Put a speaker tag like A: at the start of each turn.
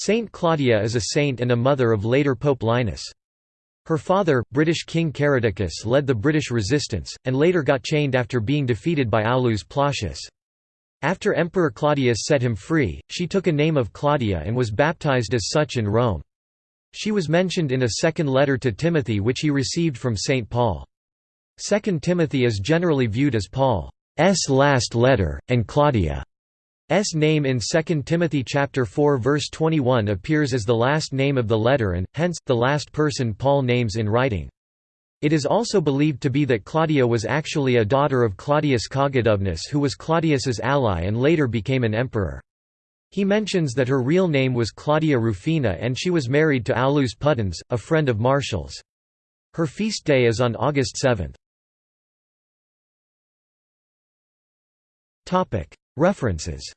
A: Saint Claudia is a saint and a mother of later Pope Linus. Her father, British King Caradocus led the British resistance, and later got chained after being defeated by Aulus Plautius. After Emperor Claudius set him free, she took a name of Claudia and was baptized as such in Rome. She was mentioned in a second letter to Timothy which he received from St. Paul. 2 Timothy is generally viewed as Paul's last letter, and Claudia's name in 2 Timothy chapter 4 verse 21 appears as the last name of the letter and, hence, the last person Paul names in writing. It is also believed to be that Claudia was actually a daughter of Claudius Cogidubnus who was Claudius's ally and later became an emperor. He mentions that her real name was Claudia Rufina and she was married to Aulus Pudens, a friend of Martial's. Her feast day is on August 7. References